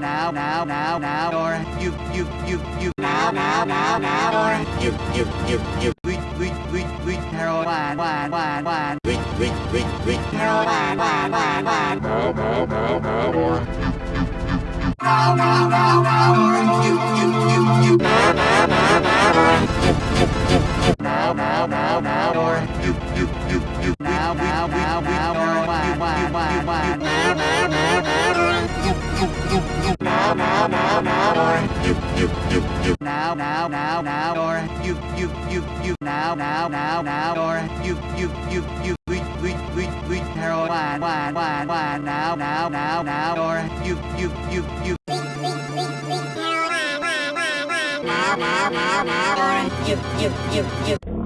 now now now now or you you you you now now now now or you you you you we we we we heroin wine wine wine we we we we heroin wine wine wine now now now now or now now now now or you you you you now now now now or you you you you now now now now or you you you you now now now now or wine wine wine wine or you you you you now now now now or you you you you now now now now or you you you you we we we we heroin wine wine wine now now now now or you you you you now now now now or you you you you